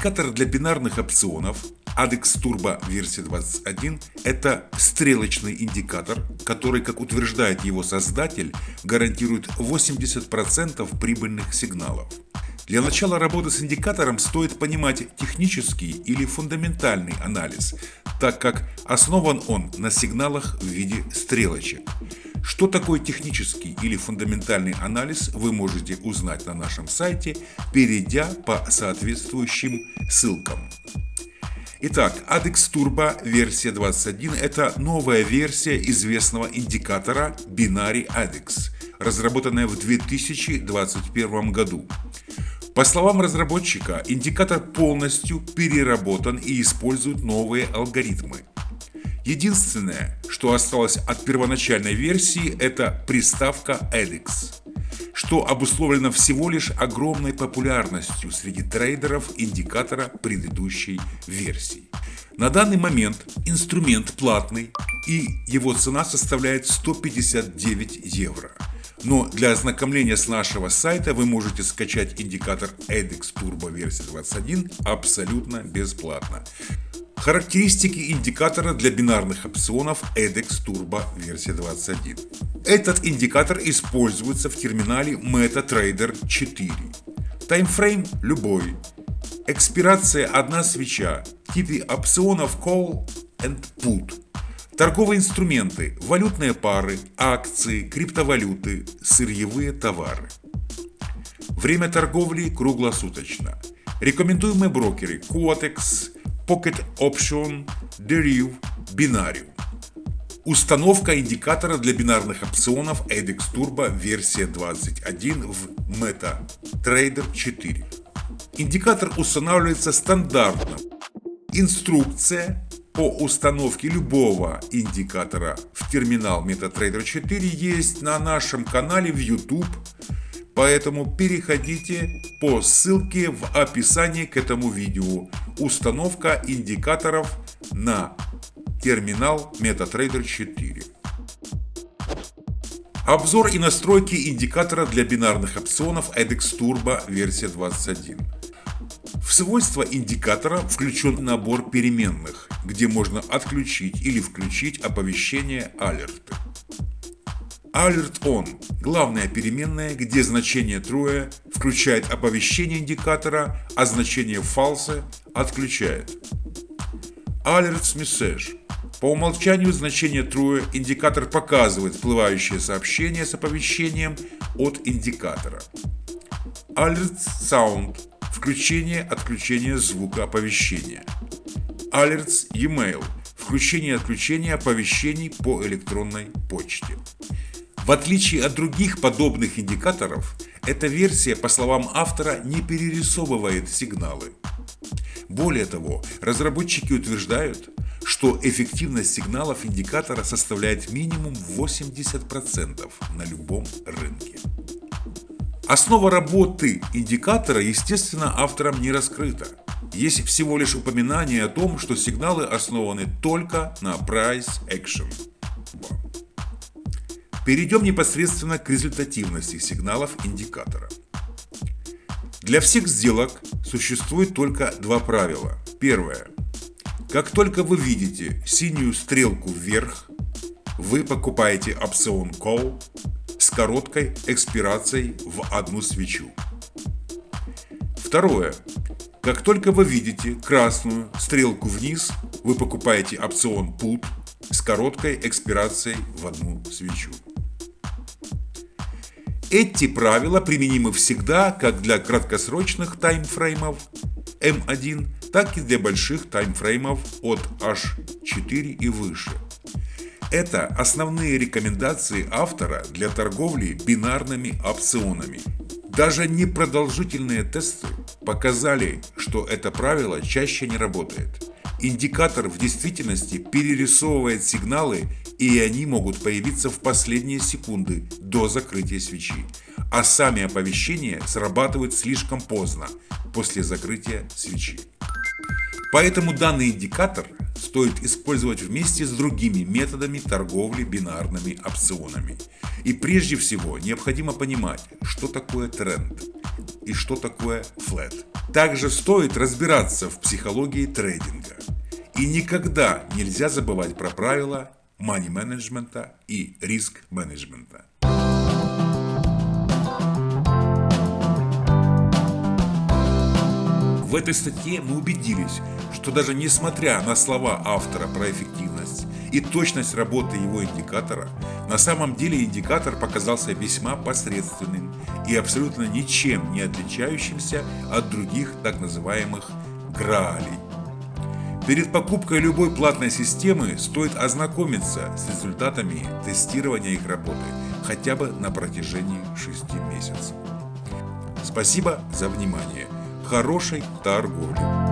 Индикатор для бинарных опционов ADEX Turbo версия 21 – это стрелочный индикатор, который, как утверждает его создатель, гарантирует 80% прибыльных сигналов. Для начала работы с индикатором стоит понимать технический или фундаментальный анализ, так как основан он на сигналах в виде стрелочек. Что такое технический или фундаментальный анализ, вы можете узнать на нашем сайте, перейдя по соответствующим ссылкам. Итак, ADEX Turbo версия 21 – это новая версия известного индикатора Binary ADEX, разработанная в 2021 году. По словам разработчика, индикатор полностью переработан и использует новые алгоритмы. Единственное, что осталось от первоначальной версии, это приставка EDX, что обусловлено всего лишь огромной популярностью среди трейдеров индикатора предыдущей версии. На данный момент инструмент платный и его цена составляет 159 евро. Но для ознакомления с нашего сайта вы можете скачать индикатор EDX Turbo версия 21 абсолютно бесплатно. Характеристики индикатора для бинарных опционов EDEX Turbo версия 21. Этот индикатор используется в терминале MetaTrader 4. Таймфрейм любой. Экспирация одна свеча. Типы опционов Call and Put. Торговые инструменты, валютные пары, акции, криптовалюты, сырьевые товары. Время торговли круглосуточно. Рекомендуемые брокеры Quotex, Pocket Option Derive Binarium. Установка индикатора для бинарных опционов ADEX Turbo версия 21 в MetaTrader 4. Индикатор устанавливается стандартно. Инструкция по установке любого индикатора в терминал MetaTrader 4 есть на нашем канале в YouTube Поэтому переходите по ссылке в описании к этому видео. Установка индикаторов на терминал MetaTrader 4. Обзор и настройки индикатора для бинарных опционов EDEX Turbo версия 21. В свойства индикатора включен набор переменных, где можно отключить или включить оповещение алерты. Alert On – главная переменная, где значение true включает оповещение индикатора, а значение false отключает. Alerts Message – по умолчанию значение true индикатор показывает всплывающее сообщение с оповещением от индикатора. Alerts Sound – включение-отключение звука оповещения. Alerts E-mail – включение-отключение оповещений по электронной почте. В отличие от других подобных индикаторов, эта версия, по словам автора, не перерисовывает сигналы. Более того, разработчики утверждают, что эффективность сигналов индикатора составляет минимум 80% на любом рынке. Основа работы индикатора, естественно, автором не раскрыта. Есть всего лишь упоминание о том, что сигналы основаны только на price action. Перейдем непосредственно к результативности сигналов индикатора. Для всех сделок существует только два правила. Первое. Как только вы видите синюю стрелку вверх, вы покупаете опцион Call с короткой экспирацией в одну свечу. Второе. Как только вы видите красную стрелку вниз, вы покупаете опцион Put с короткой экспирацией в одну свечу. Эти правила применимы всегда как для краткосрочных таймфреймов M1, так и для больших таймфреймов от H4 и выше. Это основные рекомендации автора для торговли бинарными опционами. Даже непродолжительные тесты показали, что это правило чаще не работает. Индикатор в действительности перерисовывает сигналы, и они могут появиться в последние секунды до закрытия свечи, а сами оповещения срабатывают слишком поздно, после закрытия свечи. Поэтому данный индикатор стоит использовать вместе с другими методами торговли бинарными опционами. И прежде всего необходимо понимать, что такое тренд и что такое флет. Также стоит разбираться в психологии трейдинга. И никогда нельзя забывать про правила мани-менеджмента и риск-менеджмента. В этой статье мы убедились, что даже несмотря на слова автора про эффективность и точность работы его индикатора, на самом деле индикатор показался весьма посредственным и абсолютно ничем не отличающимся от других так называемых граалей. Перед покупкой любой платной системы стоит ознакомиться с результатами тестирования их работы хотя бы на протяжении 6 месяцев. Спасибо за внимание хорошей торговли.